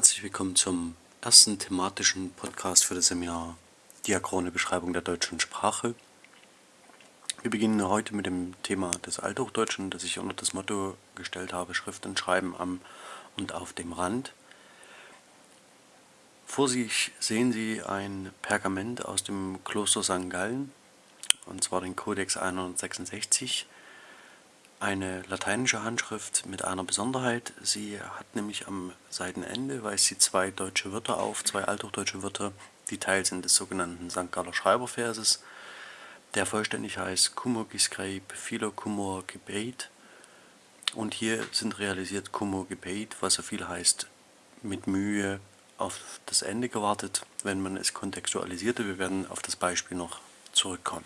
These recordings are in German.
Herzlich willkommen zum ersten thematischen Podcast für das Seminar Diachrone Beschreibung der deutschen Sprache. Wir beginnen heute mit dem Thema des Althochdeutschen, das ich unter das Motto gestellt habe, Schrift und Schreiben am und auf dem Rand. Vor sich sehen Sie ein Pergament aus dem Kloster St. Gallen, und zwar den Codex 166 eine lateinische Handschrift mit einer Besonderheit. Sie hat nämlich am Seitenende, weist sie zwei deutsche Wörter auf, zwei althochdeutsche Wörter, die Teil sind des sogenannten St. Galler Schreiberverses, der vollständig heißt Kumur Giscreib Philo Kumur Gebet. Und hier sind realisiert Kumur Gebet, was so viel heißt, mit Mühe auf das Ende gewartet, wenn man es kontextualisierte. Wir werden auf das Beispiel noch zurückkommen.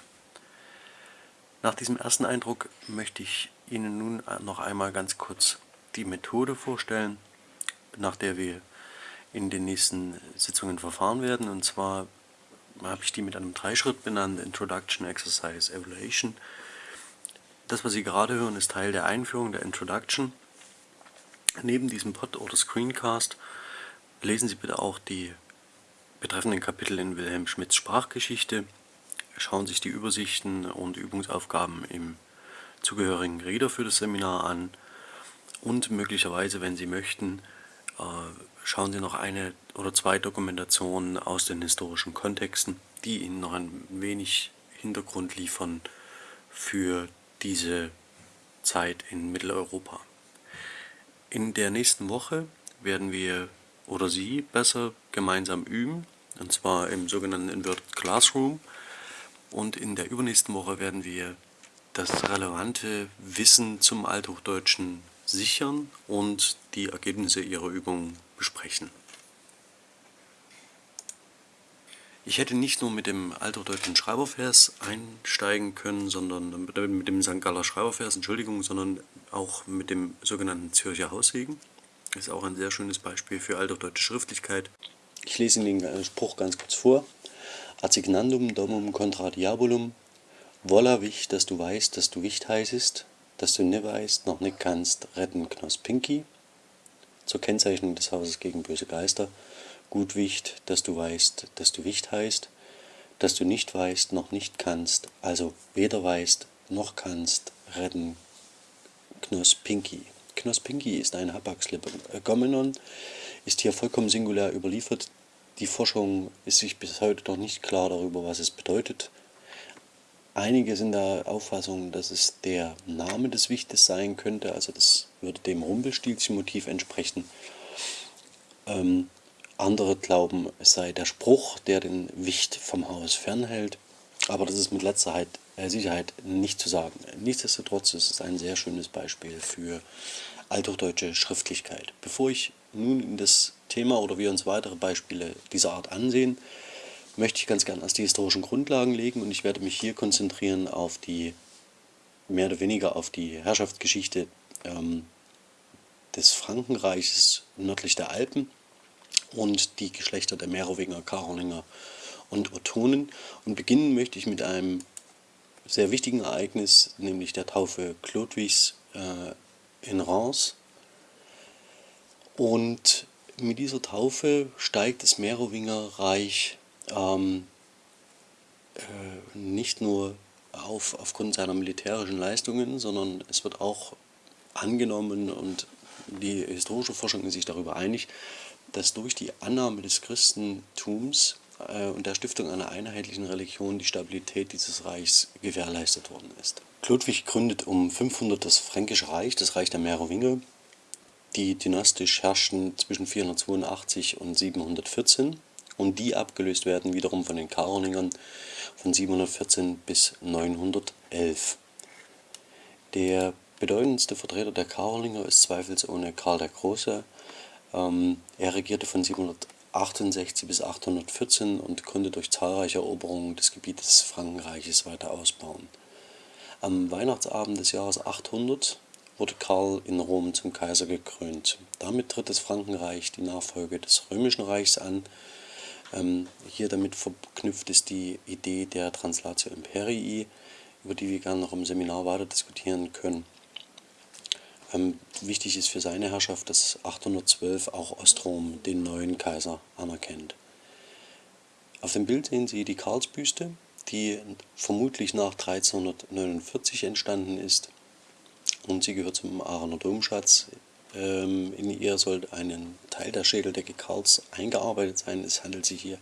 Nach diesem ersten Eindruck möchte ich Ihnen nun noch einmal ganz kurz die Methode vorstellen, nach der wir in den nächsten Sitzungen verfahren werden. Und zwar habe ich die mit einem Dreischritt benannt, Introduction, Exercise, Evaluation. Das, was Sie gerade hören, ist Teil der Einführung, der Introduction. Neben diesem Pod oder Screencast lesen Sie bitte auch die betreffenden Kapitel in Wilhelm Schmidts Sprachgeschichte schauen sich die Übersichten und Übungsaufgaben im zugehörigen Reader für das Seminar an und möglicherweise, wenn Sie möchten, äh, schauen Sie noch eine oder zwei Dokumentationen aus den historischen Kontexten, die Ihnen noch ein wenig Hintergrund liefern für diese Zeit in Mitteleuropa. In der nächsten Woche werden wir oder Sie besser gemeinsam üben, und zwar im sogenannten Inverted Classroom. Und in der übernächsten Woche werden wir das relevante Wissen zum Althochdeutschen sichern und die Ergebnisse Ihrer Übungen besprechen. Ich hätte nicht nur mit dem althochdeutschen Schreibervers einsteigen können, sondern mit dem St. Galler Schreibervers, Entschuldigung, sondern auch mit dem sogenannten Zürcher Haussegen. Das ist auch ein sehr schönes Beispiel für althochdeutsche Schriftlichkeit. Ich lese Ihnen den Spruch ganz kurz vor. Assignandum domum contra diabolum, wolla wich, dass du weißt, dass du Wicht heißest, dass du ne weißt, noch nicht kannst, retten Knospinki. Zur Kennzeichnung des Hauses gegen böse Geister, gut Wicht, dass du weißt, dass du Wicht heißt, dass du nicht weißt, noch nicht kannst, also weder weißt, noch kannst, retten Knospinki. Knospinki ist ein Hapax-Legomenon, ist hier vollkommen singulär überliefert, die Forschung ist sich bis heute noch nicht klar darüber, was es bedeutet. Einige sind der Auffassung, dass es der Name des Wichtes sein könnte, also das würde dem Rumpelstilzchen-Motiv entsprechen. Ähm, andere glauben, es sei der Spruch, der den Wicht vom Haus fernhält, aber das ist mit letzter äh, Sicherheit nicht zu sagen. Nichtsdestotrotz ist es ein sehr schönes Beispiel für althochdeutsche Schriftlichkeit. Bevor ich nun in das Thema oder wir uns weitere Beispiele dieser Art ansehen, möchte ich ganz gerne erst die historischen Grundlagen legen und ich werde mich hier konzentrieren auf die, mehr oder weniger auf die Herrschaftsgeschichte ähm, des Frankenreiches nördlich der Alpen und die Geschlechter der Merowinger, Karolinger und Ottonen. Und beginnen möchte ich mit einem sehr wichtigen Ereignis, nämlich der Taufe Chlodwigs äh, in Reims. Und mit dieser Taufe steigt das Merowingerreich ähm, äh, nicht nur auf aufgrund seiner militärischen Leistungen, sondern es wird auch angenommen und die historische Forschung ist sich darüber einig, dass durch die Annahme des Christentums äh, und der Stiftung einer einheitlichen Religion die Stabilität dieses Reichs gewährleistet worden ist. Ludwig gründet um 500 das Fränkische Reich, das Reich der Merowinger, die dynastisch herrschten zwischen 482 und 714 und die abgelöst werden wiederum von den Karolingern von 714 bis 911. Der bedeutendste Vertreter der Karolinger ist zweifelsohne Karl der Große. Ähm, er regierte von 768 bis 814 und konnte durch zahlreiche Eroberungen des Gebietes des Frankenreiches weiter ausbauen. Am Weihnachtsabend des Jahres 800 wurde Karl in Rom zum Kaiser gekrönt. Damit tritt das Frankenreich die Nachfolge des Römischen Reichs an. Ähm, hier damit verknüpft ist die Idee der Translatio Imperii, über die wir gerne noch im Seminar weiter diskutieren können. Ähm, wichtig ist für seine Herrschaft, dass 812 auch Ostrom den neuen Kaiser anerkennt. Auf dem Bild sehen Sie die Karlsbüste, die vermutlich nach 1349 entstanden ist und sie gehört zum Aachener Domschatz. Ähm, in ihr soll ein Teil der Schädeldecke Karls eingearbeitet sein. Es handelt sich hier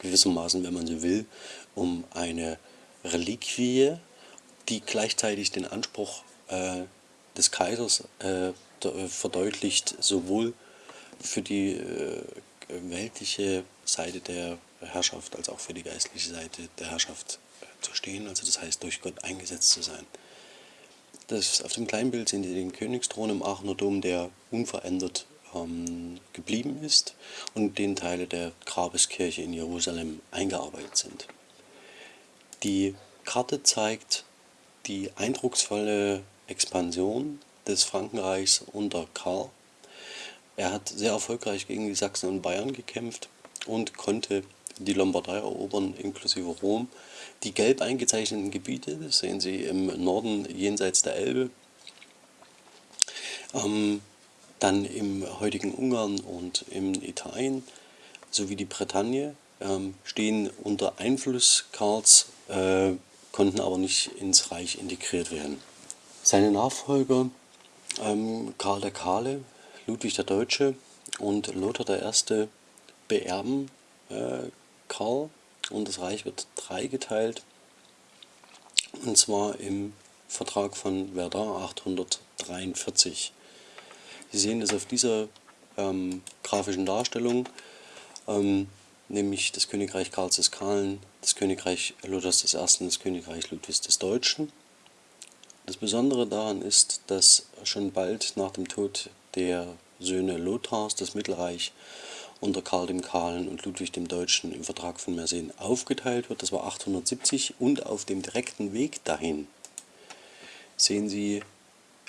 gewissermaßen, wenn man so will, um eine Reliquie, die gleichzeitig den Anspruch äh, des Kaisers äh, verdeutlicht, sowohl für die äh, weltliche Seite der Herrschaft als auch für die geistliche Seite der Herrschaft äh, zu stehen, also das heißt durch Gott eingesetzt zu sein. Das, auf dem kleinen Bild sehen Sie den Königsthron im Aachener Dom, der unverändert ähm, geblieben ist und den Teile der Grabeskirche in Jerusalem eingearbeitet sind. Die Karte zeigt die eindrucksvolle Expansion des Frankenreichs unter Karl. Er hat sehr erfolgreich gegen die Sachsen und Bayern gekämpft und konnte die Lombardei erobern, inklusive Rom. Die gelb eingezeichneten Gebiete, sehen Sie im Norden jenseits der Elbe, ähm, dann im heutigen Ungarn und im Italien sowie die Bretagne, ähm, stehen unter Einfluss Karls, äh, konnten aber nicht ins Reich integriert werden. Seine Nachfolger ähm, Karl der Kahle, Ludwig der Deutsche und Lothar I. beerben äh, Karl und das Reich wird dreigeteilt und zwar im Vertrag von Verdun 843. Sie sehen das auf dieser ähm, grafischen Darstellung, ähm, nämlich das Königreich Karls des Kahlen, das Königreich Luthers I., das Königreich Ludwigs des Deutschen das Besondere daran ist, dass schon bald nach dem Tod der Söhne Lothars das Mittelreich unter Karl dem Kahlen und Ludwig dem Deutschen im Vertrag von Merseen aufgeteilt wird. Das war 870 und auf dem direkten Weg dahin sehen Sie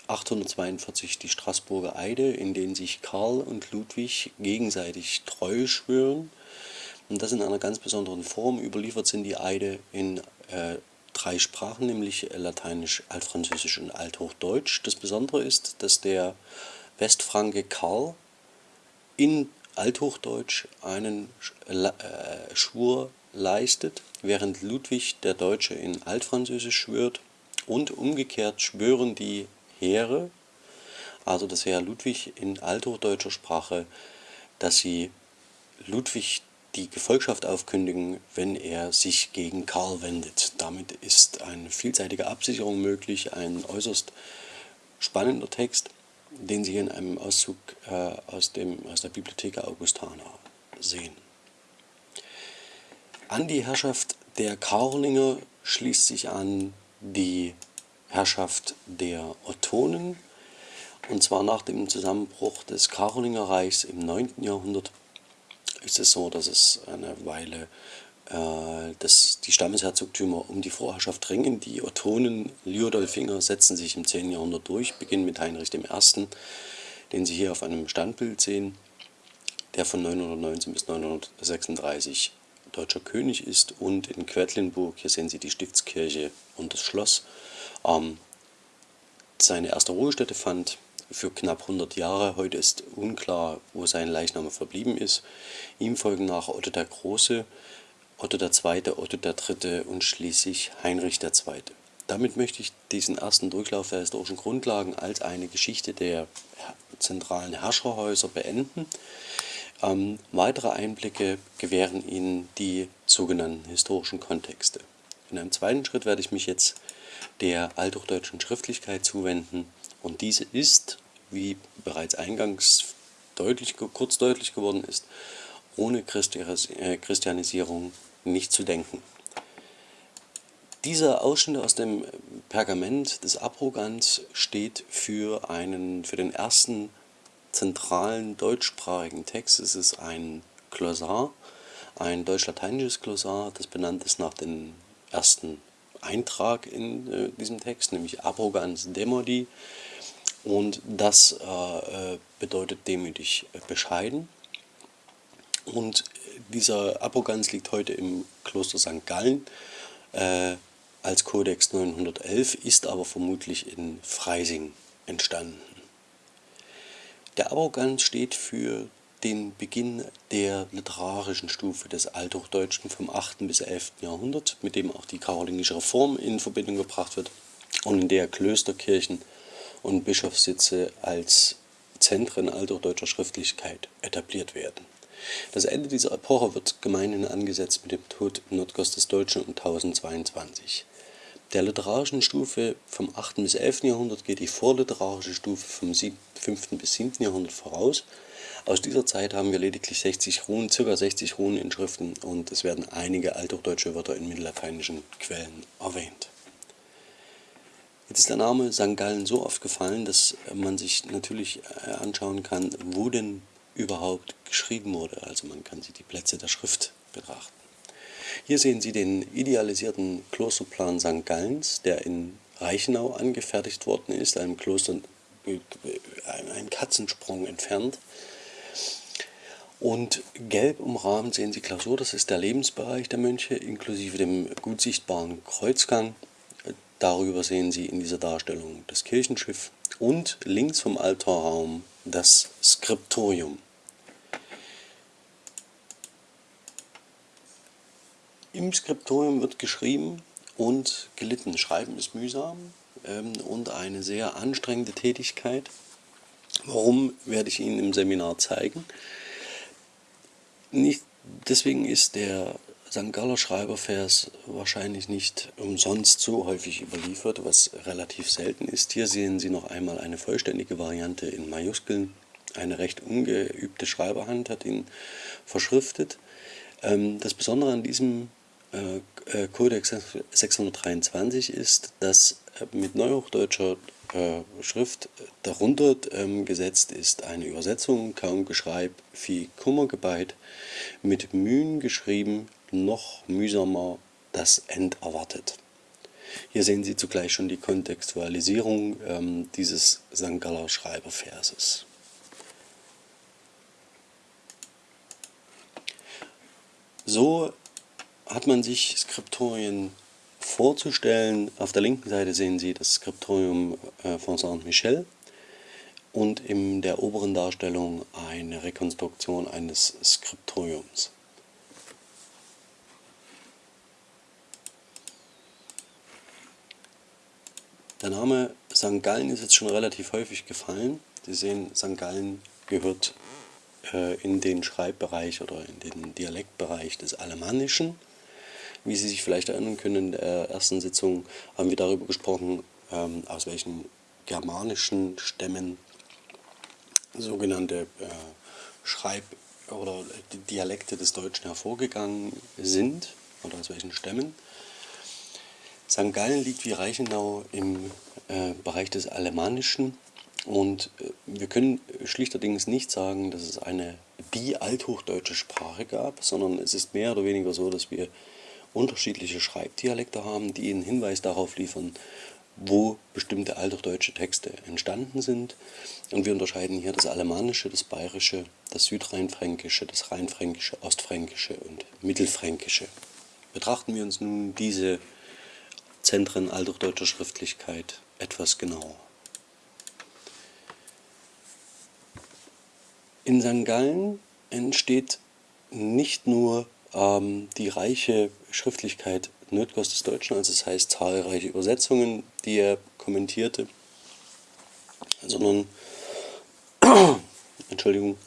842 die Straßburger Eide, in denen sich Karl und Ludwig gegenseitig treu schwören. Und das in einer ganz besonderen Form. Überliefert sind die Eide in äh, drei Sprachen, nämlich Lateinisch, Altfranzösisch und Althochdeutsch. Das Besondere ist, dass der Westfranke Karl in Althochdeutsch einen äh, Schwur leistet, während Ludwig der Deutsche in Altfranzösisch schwört und umgekehrt schwören die Heere, also das Heer Ludwig in althochdeutscher Sprache, dass sie Ludwig die Gefolgschaft aufkündigen, wenn er sich gegen Karl wendet. Damit ist eine vielseitige Absicherung möglich, ein äußerst spannender Text, den Sie in einem Auszug äh, aus, dem, aus der Bibliothek Augustana sehen. An die Herrschaft der Karolinger schließt sich an die Herrschaft der Ottonen, und zwar nach dem Zusammenbruch des Karolingerreichs im 9. Jahrhundert ist es so, dass es eine Weile dass die Stammesherzogtümer um die Vorherrschaft ringen. Die Ottonen Liudolfinger setzen sich im 10. Jahrhundert durch, beginnen mit Heinrich I., den Sie hier auf einem Standbild sehen, der von 919 bis 936 deutscher König ist und in Quedlinburg, hier sehen Sie die Stiftskirche und das Schloss, ähm, seine erste Ruhestätte fand für knapp 100 Jahre. Heute ist unklar, wo sein Leichnam verblieben ist. Ihm folgen nach Otto der Große, Otto II., Otto III. und schließlich Heinrich II. Damit möchte ich diesen ersten Durchlauf der historischen Grundlagen als eine Geschichte der zentralen Herrscherhäuser beenden. Ähm, weitere Einblicke gewähren Ihnen die sogenannten historischen Kontexte. In einem zweiten Schritt werde ich mich jetzt der althochdeutschen Schriftlichkeit zuwenden und diese ist, wie bereits eingangs deutlich, kurz deutlich geworden ist, ohne äh, Christianisierung nicht zu denken. Dieser Ausschnitt aus dem Pergament des Abrogans steht für, einen, für den ersten zentralen deutschsprachigen Text. Es ist ein Glossar, ein deutsch-lateinisches Glossar, das benannt ist nach dem ersten Eintrag in äh, diesem Text, nämlich Abrogans Demodi, und das äh, äh, bedeutet demütig bescheiden. Und dieser Apoganz liegt heute im Kloster St. Gallen äh, als Kodex 911, ist aber vermutlich in Freising entstanden. Der Arroganz steht für den Beginn der literarischen Stufe des Althochdeutschen vom 8. bis 11. Jahrhundert, mit dem auch die karolingische Reform in Verbindung gebracht wird und in der Klösterkirchen und Bischofssitze als Zentren althochdeutscher Schriftlichkeit etabliert werden. Das Ende dieser Epoche wird gemeinhin angesetzt mit dem Tod im Nordgoss des Deutschen um 1022. Der literarischen Stufe vom 8. bis 11. Jahrhundert geht die vorliterarische Stufe vom 5. bis 7. Jahrhundert voraus. Aus dieser Zeit haben wir lediglich 60 Runen, ca. 60 Runeninschriften und es werden einige althochdeutsche Wörter in mittellateinischen Quellen erwähnt. Jetzt ist der Name St. Gallen so oft gefallen, dass man sich natürlich äh, anschauen kann, wo denn überhaupt geschrieben wurde. Also man kann sich die Plätze der Schrift betrachten. Hier sehen Sie den idealisierten Klosterplan St. Gallens, der in Reichenau angefertigt worden ist, einem Kloster äh, einen Katzensprung entfernt. Und gelb umrahmt sehen Sie Klausur, das ist der Lebensbereich der Mönche, inklusive dem gut sichtbaren Kreuzgang. Darüber sehen Sie in dieser Darstellung das Kirchenschiff und links vom Altarraum das Skriptorium. Im Skriptorium wird geschrieben und gelitten. Schreiben ist mühsam ähm, und eine sehr anstrengende Tätigkeit. Warum, werde ich Ihnen im Seminar zeigen. Nicht, deswegen ist der St. Galler Schreibervers wahrscheinlich nicht umsonst so häufig überliefert, was relativ selten ist. Hier sehen Sie noch einmal eine vollständige Variante in Majuskeln. Eine recht ungeübte Schreiberhand hat ihn verschriftet. Ähm, das Besondere an diesem äh, äh, Codex 623 ist, dass äh, mit neuhochdeutscher Schrift darunter ähm, gesetzt ist eine Übersetzung, kaum geschreib, viel Kummer gebeit, mit Mühen geschrieben, noch mühsamer das End erwartet. Hier sehen Sie zugleich schon die Kontextualisierung ähm, dieses St. Galler Schreiberverses. So hat man sich Skriptorien vorzustellen. Auf der linken Seite sehen Sie das Skriptorium äh, von Saint-Michel und in der oberen Darstellung eine Rekonstruktion eines Skriptoriums. Der Name St. Gallen ist jetzt schon relativ häufig gefallen. Sie sehen, St. Gallen gehört äh, in den Schreibbereich oder in den Dialektbereich des Alemannischen. Wie Sie sich vielleicht erinnern können, in der ersten Sitzung haben wir darüber gesprochen, ähm, aus welchen germanischen Stämmen sogenannte äh, Schreib- oder Dialekte des Deutschen hervorgegangen sind oder aus welchen Stämmen. St. Gallen liegt wie Reichenau im äh, Bereich des Alemannischen und äh, wir können schlichterdings nicht sagen, dass es eine die althochdeutsche Sprache gab, sondern es ist mehr oder weniger so, dass wir unterschiedliche Schreibdialekte haben, die einen Hinweis darauf liefern, wo bestimmte althochdeutsche Texte entstanden sind. Und wir unterscheiden hier das Alemannische, das Bayerische, das Südrheinfränkische, das Rheinfränkische, Ostfränkische und Mittelfränkische. Betrachten wir uns nun diese Zentren althochdeutscher Schriftlichkeit etwas genauer. In St. Gallen entsteht nicht nur ähm, die reiche Schriftlichkeit Nötgers des Deutschen, also das heißt zahlreiche Übersetzungen, die er kommentierte, sondern Entschuldigung,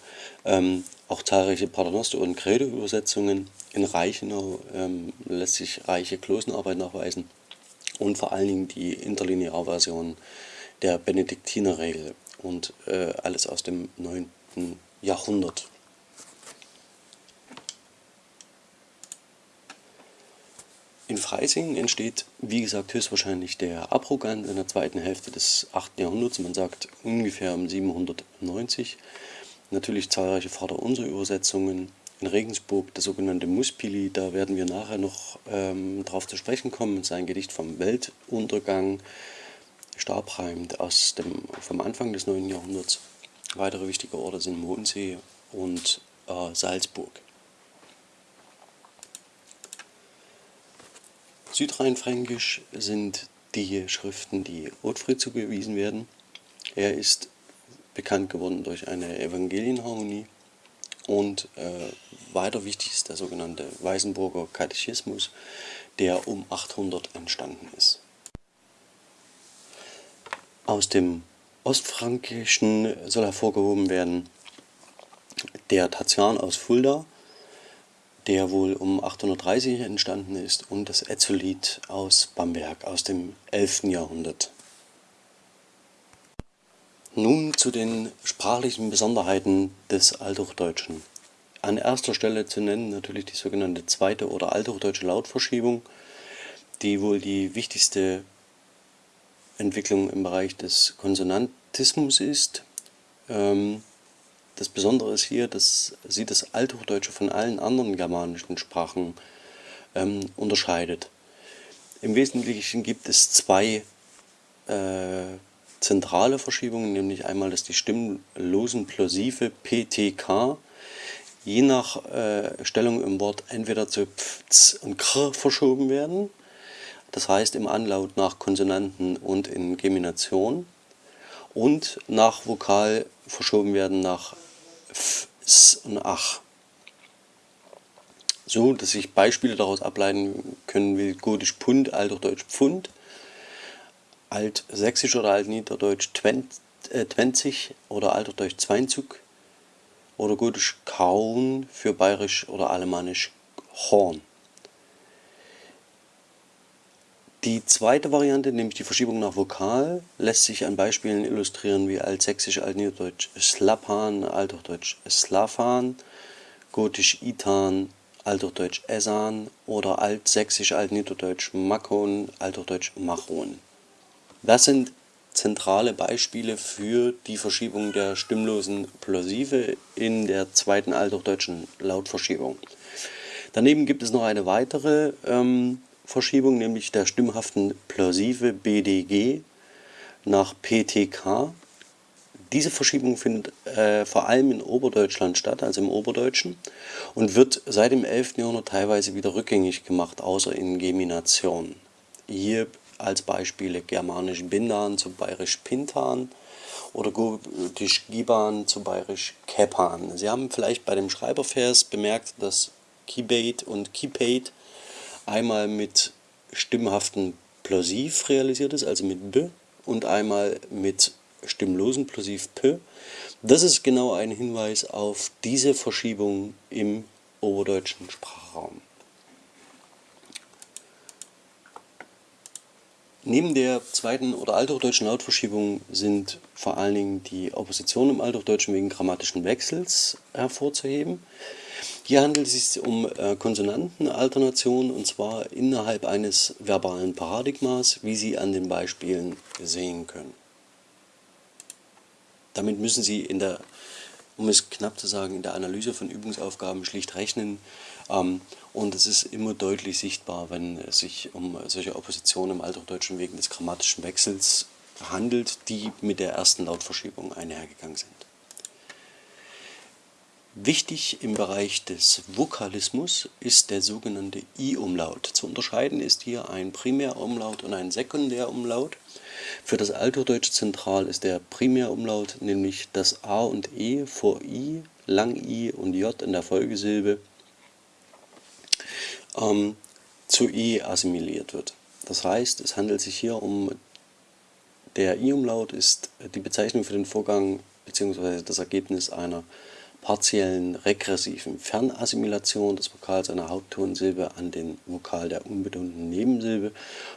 ähm, auch zahlreiche Paternoster- und Credo-Übersetzungen. In Reichenau ähm, lässt sich reiche Klosenarbeit nachweisen und vor allen Dingen die Interlinearversion der Benediktinerregel und äh, alles aus dem 9. Jahrhundert. In Freising entsteht, wie gesagt, höchstwahrscheinlich der Abrogant in der zweiten Hälfte des 8. Jahrhunderts, man sagt ungefähr um 790. Natürlich zahlreiche Vaterunser-Übersetzungen, in Regensburg das sogenannte Muspili, da werden wir nachher noch ähm, darauf zu sprechen kommen, sein Gedicht vom Weltuntergang, Stabreimt aus dem, vom Anfang des 9. Jahrhunderts. Weitere wichtige Orte sind Mondsee und äh, Salzburg. Südrheinfränkisch sind die Schriften, die Ottfried zugewiesen werden. Er ist bekannt geworden durch eine Evangelienharmonie. Und äh, weiter wichtig ist der sogenannte Weißenburger Katechismus, der um 800 entstanden ist. Aus dem Ostfrankischen soll hervorgehoben werden der Tatian aus Fulda, der wohl um 830 entstanden ist, und das Ezzolit aus Bamberg aus dem 11. Jahrhundert. Nun zu den sprachlichen Besonderheiten des Althochdeutschen. An erster Stelle zu nennen natürlich die sogenannte zweite oder althochdeutsche Lautverschiebung, die wohl die wichtigste Entwicklung im Bereich des Konsonantismus ist. Ähm, das Besondere ist hier, dass sie das Althochdeutsche von allen anderen germanischen Sprachen ähm, unterscheidet. Im Wesentlichen gibt es zwei äh, zentrale Verschiebungen, nämlich einmal, dass die stimmlosen Plosive PTK je nach äh, Stellung im Wort entweder zu Pf und Kr verschoben werden, das heißt im Anlaut nach Konsonanten und in Gemination, und nach Vokal verschoben werden nach F, S und Ach. So, dass sich Beispiele daraus ableiten können wie Gotisch Pund, Althochdeutsch Pfund, Altsächsisch oder Altniederdeutsch Twenzig oder Althochdeutsch Zweinzug oder Gotisch Kaun für Bayerisch oder Alemannisch Horn. Die zweite Variante, nämlich die Verschiebung nach Vokal, lässt sich an Beispielen illustrieren wie Altsächsisch, Altniederdeutsch Slapan, Althochdeutsch Slafan, Gotisch Itan, Althochdeutsch Esan oder Altsächsisch, Altniederdeutsch Makon, Althochdeutsch Machon. Das sind zentrale Beispiele für die Verschiebung der stimmlosen Plosive in der zweiten althochdeutschen Lautverschiebung. Daneben gibt es noch eine weitere ähm, Verschiebung, nämlich der stimmhaften Plosive BDG nach PTK. Diese Verschiebung findet äh, vor allem in Oberdeutschland statt, also im Oberdeutschen, und wird seit dem 11. Jahrhundert teilweise wieder rückgängig gemacht, außer in Gemination. Hier als Beispiele germanisch Bindan zu bayerisch Pintan oder gotisch Giban zu bayerisch Kepan. Sie haben vielleicht bei dem Schreibervers bemerkt, dass Kibate und Kipate einmal mit stimmhaften Plosiv realisiert ist, also mit B, und einmal mit stimmlosen Plosiv P. Das ist genau ein Hinweis auf diese Verschiebung im oberdeutschen Sprachraum. Neben der zweiten oder althochdeutschen Lautverschiebung sind vor allen Dingen die Opposition im Althochdeutschen wegen grammatischen Wechsels hervorzuheben. Hier handelt es sich um äh, Konsonantenalternationen und zwar innerhalb eines verbalen Paradigmas, wie Sie an den Beispielen sehen können. Damit müssen Sie in der, um es knapp zu sagen, in der Analyse von Übungsaufgaben schlicht rechnen, ähm, und es ist immer deutlich sichtbar, wenn es sich um solche Oppositionen im Althochdeutschen wegen des grammatischen Wechsels handelt, die mit der ersten Lautverschiebung einhergegangen sind. Wichtig im Bereich des Vokalismus ist der sogenannte I-Umlaut. Zu unterscheiden ist hier ein Primärumlaut und ein Sekundärumlaut. Für das Althochdeutsche zentral ist der Primärumlaut, nämlich das A und E vor I, Lang I und J in der Folgesilbe ähm, zu i assimiliert wird. Das heißt, es handelt sich hier um der i-Umlaut ist die Bezeichnung für den Vorgang bzw. das Ergebnis einer partiellen regressiven Fernassimilation des Vokals einer Haupttonsilbe an den Vokal der unbetonten Nebensilbe,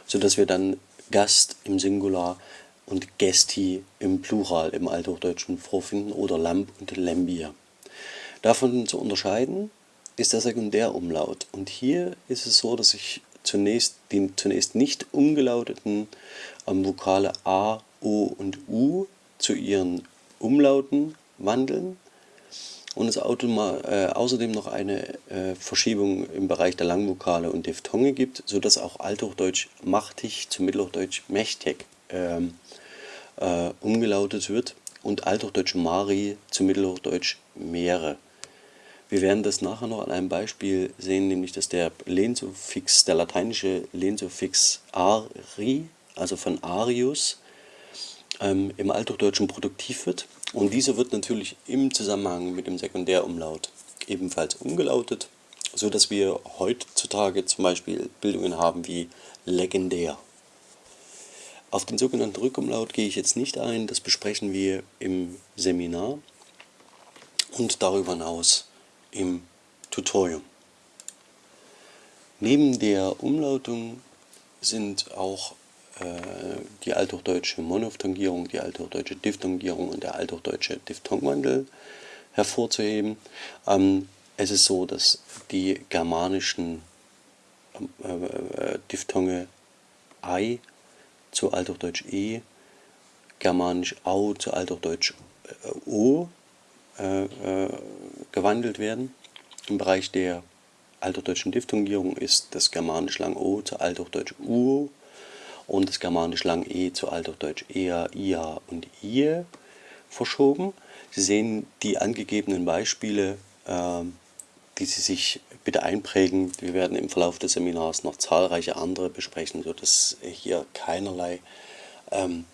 sodass wir dann Gast im Singular und Gesti im Plural im Althochdeutschen vorfinden oder Lamp und Lembier. Davon zu unterscheiden ist der Sekundärumlaut. Und hier ist es so, dass ich zunächst die zunächst nicht umgelauteten ähm, Vokale A, O und U zu ihren Umlauten wandeln und es äh, außerdem noch eine äh, Verschiebung im Bereich der Langvokale und Diphthonge gibt, sodass auch Althochdeutsch machtig zu Mittelhochdeutsch mächtig ähm, äh, umgelautet wird und Althochdeutsch Mari zu Mittelhochdeutsch Meere. Wir werden das nachher noch an einem Beispiel sehen, nämlich dass der Lehnsuffix, der lateinische Lehnsuffix ari, also von Arius, ähm, im Althochdeutschen produktiv wird Und dieser wird natürlich im Zusammenhang mit dem Sekundärumlaut ebenfalls umgelautet, so dass wir heutzutage zum Beispiel Bildungen haben wie legendär. Auf den sogenannten Rückumlaut gehe ich jetzt nicht ein, das besprechen wir im Seminar und darüber hinaus im Tutorium. Neben der Umlautung sind auch äh, die althochdeutsche Monophtongierung, die althochdeutsche Diphthongierung und der althochdeutsche Diphthongwandel hervorzuheben. Ähm, es ist so, dass die germanischen äh, äh, Diphthonge ei zu althochdeutsch e, germanisch au zu althochdeutsch o gewandelt werden. Im Bereich der althochdeutschen Diphthongierung ist das germanisch lang o zu althochdeutsch uo und das germanisch lang e zu althochdeutsch ea, ia und ie verschoben. Sie sehen die angegebenen Beispiele, äh, die Sie sich bitte einprägen. Wir werden im Verlauf des Seminars noch zahlreiche andere besprechen, sodass hier keinerlei ähm,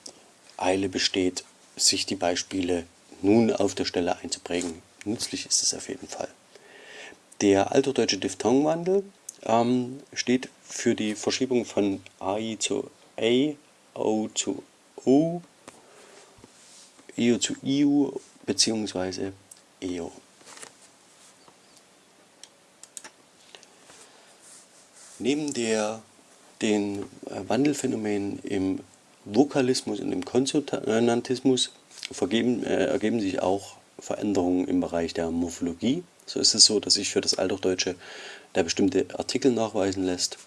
Eile besteht, sich die Beispiele nun auf der Stelle einzuprägen. Nützlich ist es auf jeden Fall. Der althochdeutsche Diphthongwandel ähm, steht für die Verschiebung von AI zu A, O zu O, IO zu IU bzw. EO. Neben der, den äh, Wandelphänomenen im Vokalismus und im Konsonantismus vergeben, äh, ergeben sich auch Veränderungen im Bereich der Morphologie. So ist es so, dass sich für das Althochdeutsche der bestimmte Artikel nachweisen lässt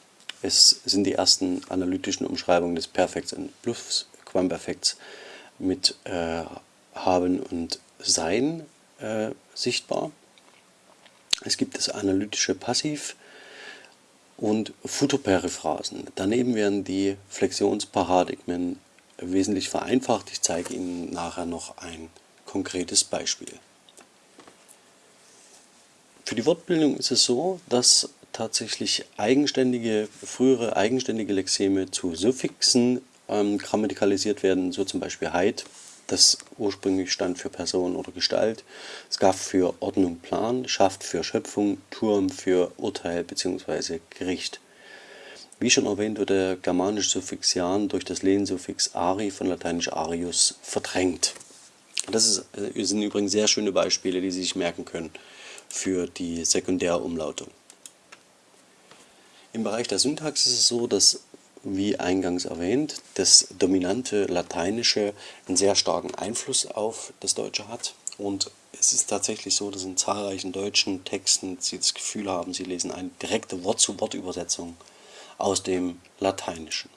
es sind die ersten analytischen Umschreibungen des Perfekts und Plusquamperfekts mit äh, Haben und Sein äh, sichtbar. Es gibt das analytische Passiv und Futurperiphrasen. Daneben werden die Flexionsparadigmen wesentlich vereinfacht. Ich zeige Ihnen nachher noch ein konkretes Beispiel. Für die Wortbildung ist es so, dass tatsächlich eigenständige, frühere eigenständige Lexeme zu Suffixen ähm, grammatikalisiert werden, so zum Beispiel Heid, das ursprünglich stand für Person oder Gestalt, Skaff für Ordnung, Plan, Schaft für Schöpfung, Turm für Urteil bzw. Gericht. Wie schon erwähnt, wird der germanische Suffix Jan durch das Lehnsuffix ari von lateinisch arius verdrängt. Das ist, äh, sind übrigens sehr schöne Beispiele, die Sie sich merken können für die Sekundärumlautung. Im Bereich der Syntax ist es so, dass, wie eingangs erwähnt, das dominante Lateinische einen sehr starken Einfluss auf das Deutsche hat. Und es ist tatsächlich so, dass in zahlreichen deutschen Texten Sie das Gefühl haben, Sie lesen eine direkte Wort-zu-Wort-Übersetzung aus dem Lateinischen.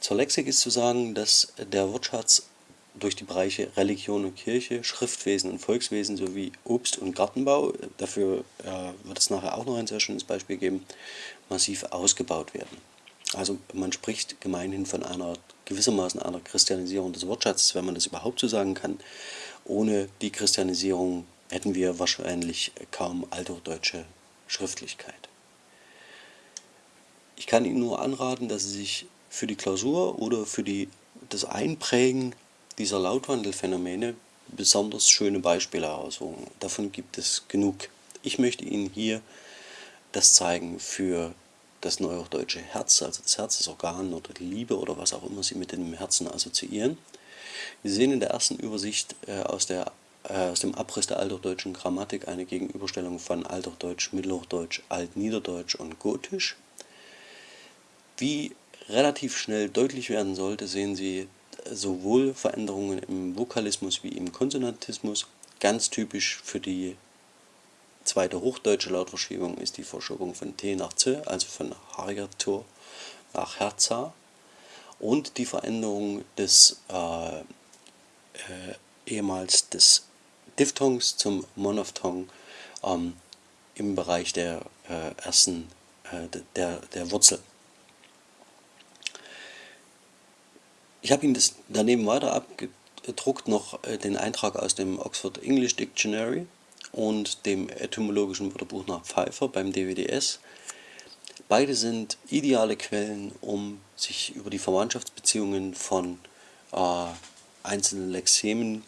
Zur Lexik ist zu sagen, dass der Wortschatz durch die Bereiche Religion und Kirche, Schriftwesen und Volkswesen sowie Obst- und Gartenbau, dafür äh, wird es nachher auch noch ein sehr schönes Beispiel geben, massiv ausgebaut werden. Also man spricht gemeinhin von einer gewissermaßen einer Christianisierung des Wortschatzes, wenn man das überhaupt so sagen kann. Ohne die Christianisierung hätten wir wahrscheinlich kaum althochdeutsche Schriftlichkeit. Ich kann Ihnen nur anraten, dass Sie sich für die Klausur oder für die, das Einprägen dieser Lautwandelphänomene besonders schöne Beispiele heraussuchen. Davon gibt es genug. Ich möchte Ihnen hier das zeigen für das neuhochdeutsche Herz, also das Herz, das Organ oder die Liebe oder was auch immer Sie mit dem Herzen assoziieren. Wir sehen in der ersten Übersicht äh, aus, der, äh, aus dem Abriss der althochdeutschen Grammatik eine Gegenüberstellung von Althochdeutsch, Mittelhochdeutsch, Altniederdeutsch und Gotisch. Wie relativ schnell deutlich werden sollte, sehen Sie sowohl Veränderungen im Vokalismus wie im Konsonantismus. Ganz typisch für die zweite hochdeutsche Lautverschiebung ist die Verschiebung von T nach Z, also von Hargatur nach Herza. Und die Veränderung des äh, äh, ehemals des Diphthongs zum Monophthong ähm, im Bereich der äh, ersten äh, der, der Wurzel. Ich habe Ihnen das daneben weiter abgedruckt noch äh, den Eintrag aus dem Oxford English Dictionary und dem etymologischen Wörterbuch nach Pfeiffer beim DWDS. Beide sind ideale Quellen, um sich über die Verwandtschaftsbeziehungen von äh, einzelne Lexemen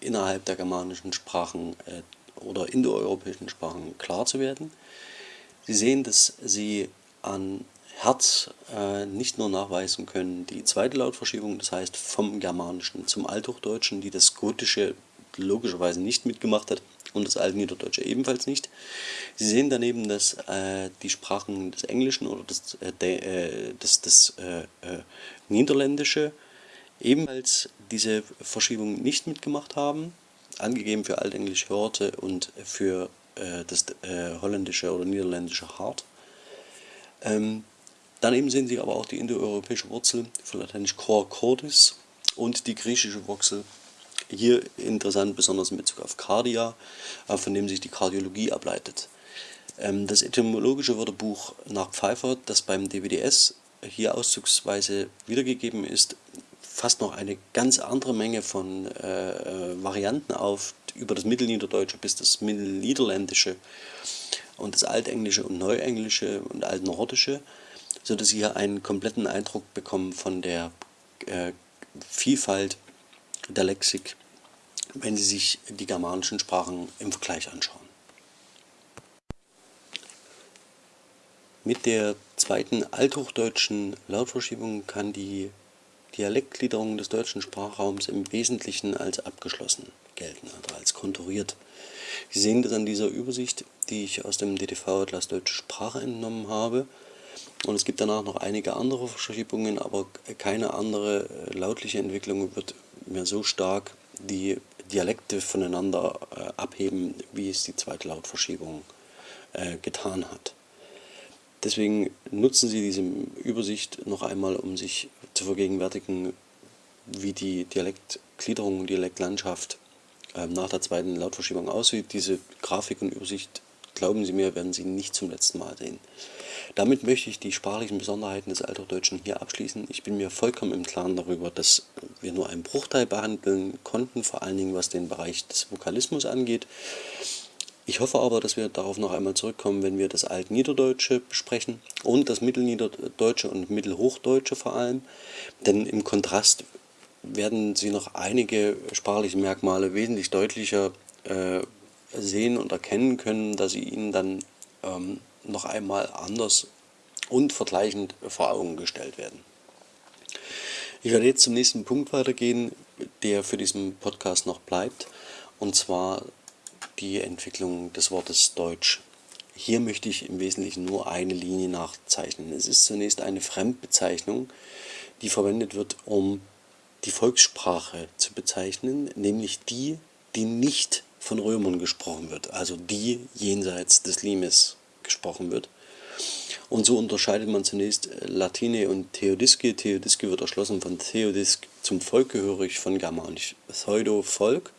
innerhalb der germanischen Sprachen äh, oder indoeuropäischen Sprachen klar zu werden. Sie sehen, dass Sie an Herz äh, nicht nur nachweisen können die zweite Lautverschiebung, das heißt vom Germanischen zum Althochdeutschen, die das Gotische logischerweise nicht mitgemacht hat und das Altniederdeutsche ebenfalls nicht. Sie sehen daneben, dass äh, die Sprachen des Englischen oder das, äh, de, äh, das, das äh, äh, Niederländische ebenfalls diese Verschiebung nicht mitgemacht haben, angegeben für altenglische Horte und für das holländische oder niederländische Hart. Ähm, Daneben sehen Sie aber auch die indoeuropäische Wurzel von lateinisch cor cordis und die griechische Wurzel. Hier interessant, besonders in Bezug auf Cardia, äh, von dem sich die Kardiologie ableitet. Ähm, das etymologische Wörterbuch nach Pfeiffer, das beim DWDS hier auszugsweise wiedergegeben ist, fasst noch eine ganz andere Menge von äh, äh, Varianten auf, über das Mittelniederdeutsche bis das Mittelniederländische und das Altenglische und Neuenglische und Altnordische sodass Sie hier einen kompletten Eindruck bekommen von der äh, Vielfalt der Lexik, wenn Sie sich die germanischen Sprachen im Vergleich anschauen. Mit der zweiten althochdeutschen Lautverschiebung kann die Dialektgliederung des deutschen Sprachraums im Wesentlichen als abgeschlossen gelten, also als konturiert. Sie sehen das an dieser Übersicht, die ich aus dem DTV-Atlas Deutsche Sprache entnommen habe. Und es gibt danach noch einige andere Verschiebungen, aber keine andere äh, lautliche Entwicklung wird mehr so stark die Dialekte voneinander äh, abheben, wie es die zweite Lautverschiebung äh, getan hat. Deswegen nutzen Sie diese Übersicht noch einmal, um sich zu vergegenwärtigen, wie die Dialektgliederung und Dialektlandschaft nach der zweiten Lautverschiebung aussieht. Diese Grafik und Übersicht, glauben Sie mir, werden Sie nicht zum letzten Mal sehen. Damit möchte ich die sprachlichen Besonderheiten des Althochdeutschen hier abschließen. Ich bin mir vollkommen im Klaren darüber, dass wir nur einen Bruchteil behandeln konnten, vor allen Dingen was den Bereich des Vokalismus angeht. Ich hoffe aber, dass wir darauf noch einmal zurückkommen, wenn wir das Altniederdeutsche besprechen und das Mittelniederdeutsche und Mittelhochdeutsche vor allem. Denn im Kontrast werden Sie noch einige sprachliche Merkmale wesentlich deutlicher äh, sehen und erkennen können, dass sie Ihnen dann ähm, noch einmal anders und vergleichend vor Augen gestellt werden. Ich werde jetzt zum nächsten Punkt weitergehen, der für diesen Podcast noch bleibt, und zwar die Entwicklung des Wortes Deutsch. Hier möchte ich im Wesentlichen nur eine Linie nachzeichnen. Es ist zunächst eine Fremdbezeichnung, die verwendet wird, um die Volkssprache zu bezeichnen, nämlich die, die nicht von Römern gesprochen wird, also die jenseits des Limes gesprochen wird. Und so unterscheidet man zunächst äh, Latine und Theodiske. Theodiske wird erschlossen von Theodisk zum Volk gehörig, von Germanisch Pseudo Volk.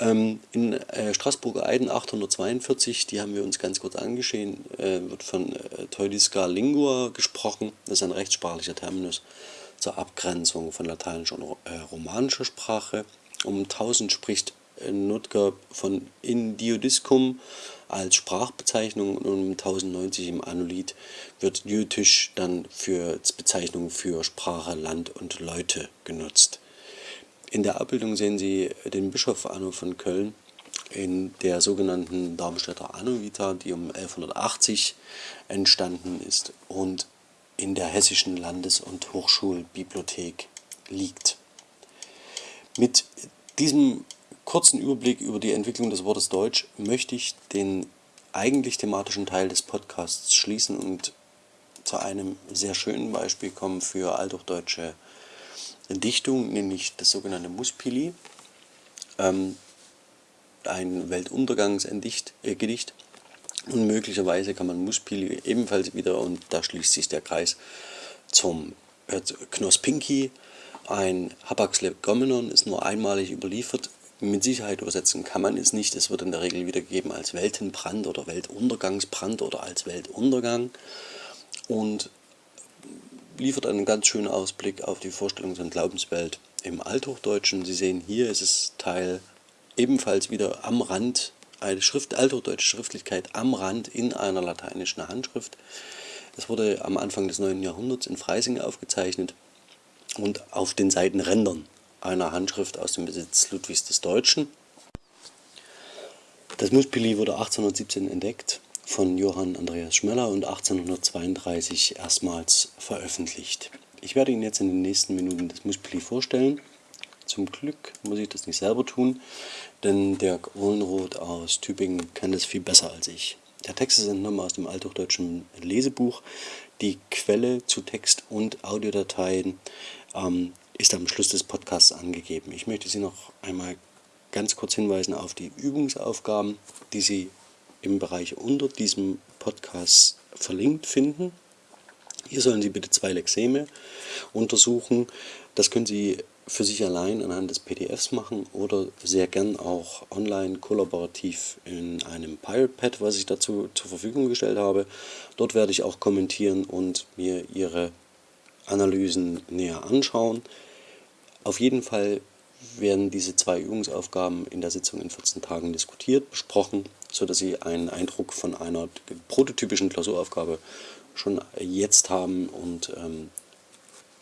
Ähm, in äh, Straßburger Eiden 842, die haben wir uns ganz kurz angeschehen, äh, wird von äh, Theodiska Lingua gesprochen. Das ist ein rechtssprachlicher Terminus zur Abgrenzung von lateinischer und romanischer Sprache. Um 1000 spricht Nutker von Indiodiscum als Sprachbezeichnung und um 1090 im Annulit wird Jütisch dann für Bezeichnung für Sprache, Land und Leute genutzt. In der Abbildung sehen Sie den Bischof Anno von Köln in der sogenannten Darmstädter Annovita, die um 1180 entstanden ist und in der Hessischen Landes- und Hochschulbibliothek liegt. Mit diesem kurzen Überblick über die Entwicklung des Wortes Deutsch möchte ich den eigentlich thematischen Teil des Podcasts schließen und zu einem sehr schönen Beispiel kommen für althochdeutsche Dichtung, nämlich das sogenannte Muspili, ähm, ein Weltuntergangsgedicht. Äh, und möglicherweise kann man Muspili ebenfalls wieder, und da schließt sich der Kreis, zum äh, Knospinki, ein Hapaxlegomenon, ist nur einmalig überliefert, mit Sicherheit übersetzen kann man es nicht. Es wird in der Regel wiedergegeben als Weltenbrand oder Weltuntergangsbrand oder als Weltuntergang und liefert einen ganz schönen Ausblick auf die Vorstellungs- und Glaubenswelt im Althochdeutschen. Sie sehen hier ist es Teil ebenfalls wieder am Rand, eine Schrift, althochdeutsche Schriftlichkeit am Rand in einer lateinischen Handschrift. Das wurde am Anfang des 9. Jahrhunderts in Freising aufgezeichnet und auf den Seitenrändern einer Handschrift aus dem Besitz Ludwigs des Deutschen. Das Muspili wurde 1817 entdeckt von Johann Andreas Schmeller und 1832 erstmals veröffentlicht. Ich werde Ihnen jetzt in den nächsten Minuten das Muspili vorstellen. Zum Glück muss ich das nicht selber tun, denn der Ohlenroth aus Tübingen kann das viel besser als ich. Der Text ist entnommen aus dem althochdeutschen Lesebuch. Die Quelle zu Text und Audiodateien ähm, ist am Schluss des Podcasts angegeben. Ich möchte Sie noch einmal ganz kurz hinweisen auf die Übungsaufgaben, die Sie im Bereich unter diesem Podcast verlinkt finden. Hier sollen Sie bitte zwei Lexeme untersuchen. Das können Sie für sich allein anhand des PDFs machen oder sehr gern auch online kollaborativ in einem Pirate Pad, was ich dazu zur Verfügung gestellt habe. Dort werde ich auch kommentieren und mir Ihre Analysen näher anschauen. Auf jeden Fall werden diese zwei Übungsaufgaben in der Sitzung in 14 Tagen diskutiert, besprochen, sodass Sie einen Eindruck von einer prototypischen Klausuraufgabe schon jetzt haben und ähm,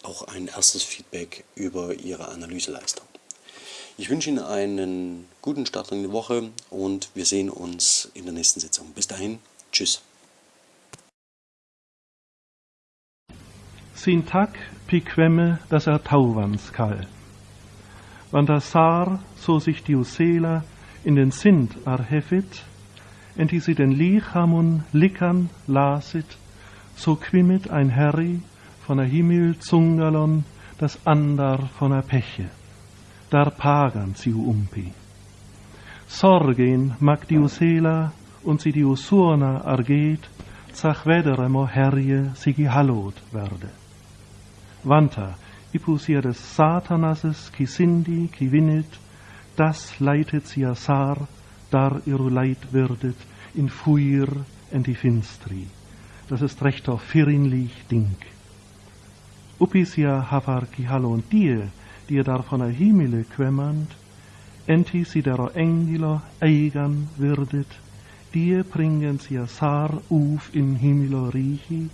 auch ein erstes Feedback über Ihre Analyseleistung. Ich wünsche Ihnen einen guten Start in die Woche und wir sehen uns in der nächsten Sitzung. Bis dahin, tschüss. Sin tack piquemme das er tauvanskall. Wann das Sar so sich diusela in den Sint arhefit, enti sie den Lichamun lickern lasit, so quimmet ein Herri von der Himmel zungalon, das andar von der Peche, dar pagan siu umpi. Sorgen mag diusela und sie diusurna argeet, zach vederemo herje sigi hallot werde. Vanta, ipusia des Satanases, qui sindi, qui winnet, das leitet sie sar, dar iru leid werdet, in fuir en die finstri. Das ist recht auf firinlich Ding upisia havarki halon die, die dar von der Himmel quemmand, enti si dero engilo eigan wirdet, die bringen sie sar uf in Himmelo riechi,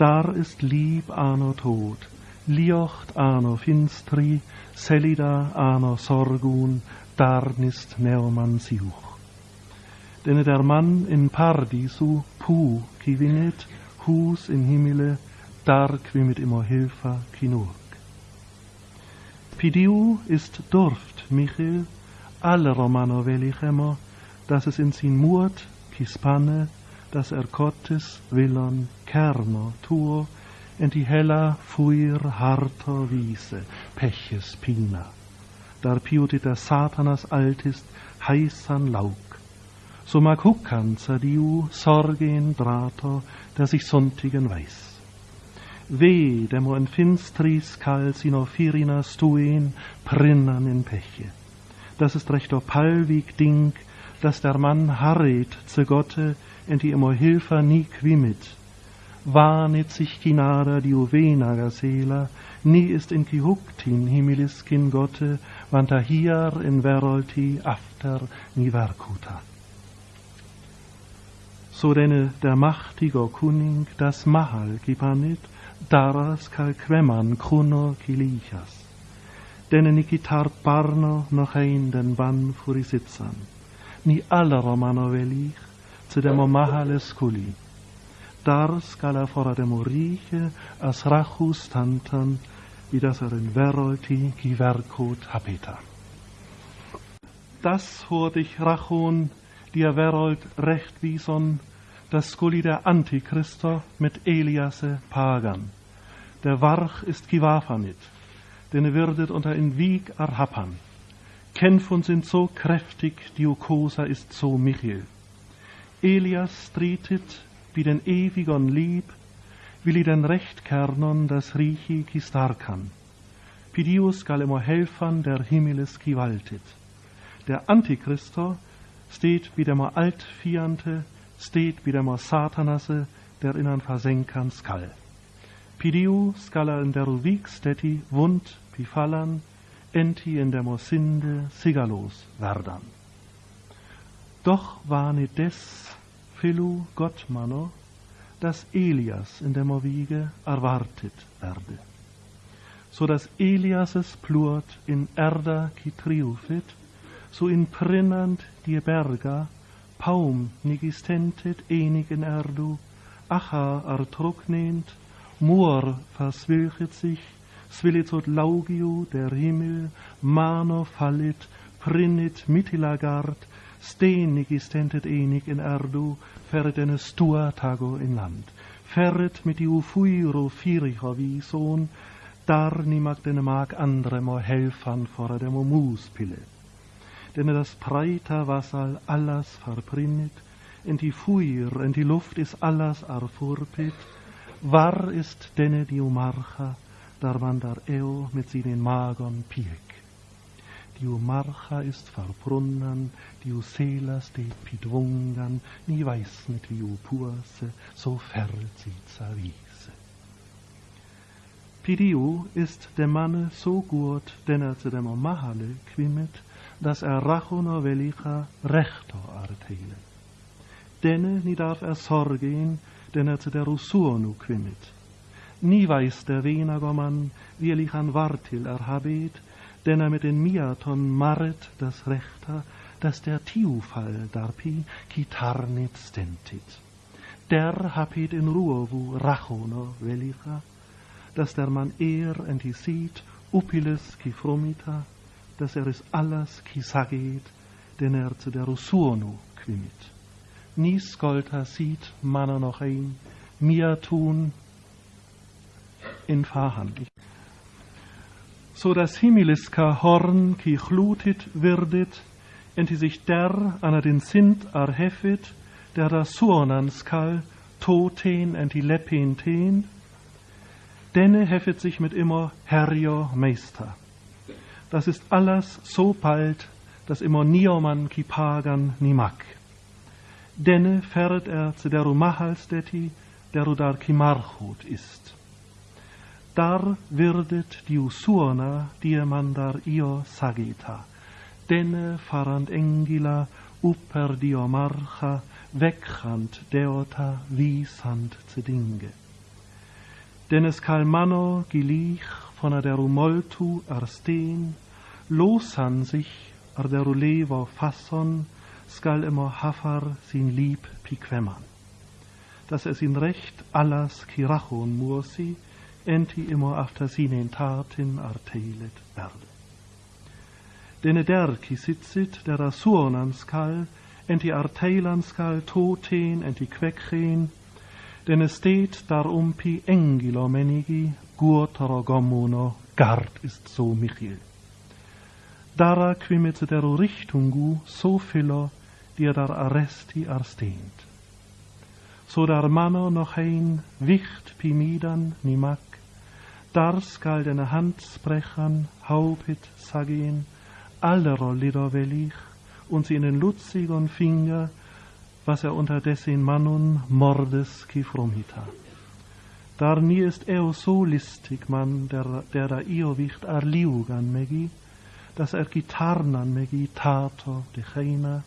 dar ist lieb ano tod, liocht ano finstri, selida ano sorgun, dar nist neoman siuch. Denn der Mann in Pardisu, pu, ki winnet, hus in Himmele, stark wie mit immer Hilfe kinurg. Pidiu ist durft, Michel, alle Romano immer, dass es in sin Mut, Kispanne, dass er Gottes Willon Kerno tuo, en die hella fuir harter Wiese, Peches Pina. Dar piutit der Satanas altist heißan Laug. So mag Huckan zadiu Sorgen Drato, der sich Sonntigen weiß. Weh, demo en finstris kal sino firina stuen prinnan in Peche. Das ist recht palvig Ding, dass der Mann harret zu Gotte, en die immer Hilfer nie quimit. Warnet sich kinada die uvenaga sela, nie ist in kihuktin himilis kin Gotte, vanta hier in verolti after ni verkuta. So denne der machtiger Kuning das Mahal gipanit, daras cal queman kruno kilichas. Denne nikitar parno noch ein den ban furi sitzan. Ni alla romano velich, zu demo mahales kuli. Dar scala fora demo riche as rachus tantan, wie das er in verolti ki verkot habeta. Das hort ich rachon, dir verolt recht wie son, das Skuli der Antichristo mit Eliasse Pagan. Der Warch ist Kiwafanit, denn er würdet unter in Wieg erhappern. Kämpfen sind so kräftig, Diokosa ist so Michel. Elias tretet, wie den ewigen Lieb, will i den Rechtkernon das Riechi kistarkan. Pidius galemo helfern der Himmeles kiwaltet. Der Antichristo steht wie der Altfiante, steht wie der Satanase, der innen versenkan skall. Pidiu scala in der steti wund pifallan, enti in der Mosinde sigalos verdan. Doch war nit des filu Gottmanno, dass Elias in der Mowiege erwartet werde. so dass Eliases plurt in Erda qui triumphit, so in prinnant die Berga, paum nigistentet enig in Erdu, acha artruknehnt, mur verswilchet sich, svilizot laugio der Himmel, mano fallit, prinnit mitilagard, stenig istentet enig in Erdu, ferret ene stua tago in land. Ferret mit iu fuiro firicha vison, dar nimak denne mag andre mo helfan fora demo muspille. Denne das preita vasal allas verprinnit, en die fuir, en die luft is allas arfurpit, war ist denne diu marcha, dar man dar eo mit sie den magon piek diu marcha ist verbrunnen, diu selas de pidwungan, ni wie purse, so sie zerwiese. Pidiu ist der Manne so gut, denn er zu dem Mahale quimmet, dass er rachuno velicha rechto artele. Denne ni darf er sorgen, denn er zu der Rusuonu quimmet. Nie weiß der Wenagermann, wie er an Wartil erhabet, denn er mit den Miaton marret das Rechter, dass der Tiufall darpi kitarnit stentit. Der hapit in ruovu rachono velicha, dass der man er entisit upiles ki fromita, dass er es alles ki saget, denn er zu der Rusuonu quimit. Nis golta noch ein, mir tun in Fahrhand so das himmeliska Horn ki chlutit wirdet, enti sich der an den Sint arhefit, der da suonanskal toten enti lepin ten, denne heffet sich mit immer Herrio Meister. Das ist alles so bald, dass immer nioman ki pagan ni mag. Denne fährt er zu der Rumahalsteti, der Rudar ki Marchut ist dar virdet diusurna diemandar io sagita, denne farand engila upper dio marcha, wegrand deota visand zedinge. Dennes kalmano gilich von der Rumoltu arsten, losan sich ar der lever fasson, skal immer hafar sin lieb piquemman. Dass es in recht allas kirachon mursi, enti after sinen taten arteilet verde. Denne der qui sitzit der asurnan enti arteilan toten enti queckren, denne steht darum pi engilo menigi, gurtero gommuno, gard ist so Michiel. Dara quimet der Richtungu so filo, dir dar arresti arstehnt. So dar manno noch ein wicht pimidan nimak, dar skal denne handsprechern haupit sagen, allero lider welich, und in den lutzigen Finger, was er unterdessen Mannun mordes kifromita. Dar nie ist er so listig, man, der, der da io wicht arliugan megi, dass er gitarnan megi tato de cheina,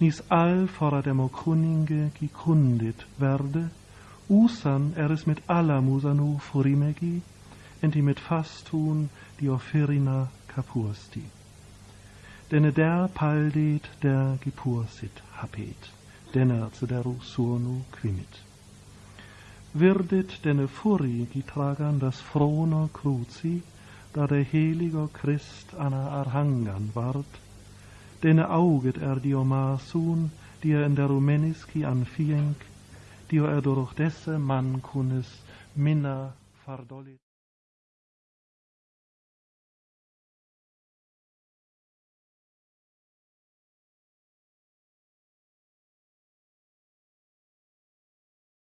nis all fora demo kuninge gekundit werde, usan er es mit alla musanu furimegi, enti mit fastun die offerina capursti. Denne der paldet der gepursit hapet, denner zu der surnu quimit. Wirdet denne furi getragen das frono cruci, da der heiliger Christ anna arhangan ward, denne auget er dio masun, die er in der Rumeniski anfienk, dio er durch desse man kunes minna fardolit.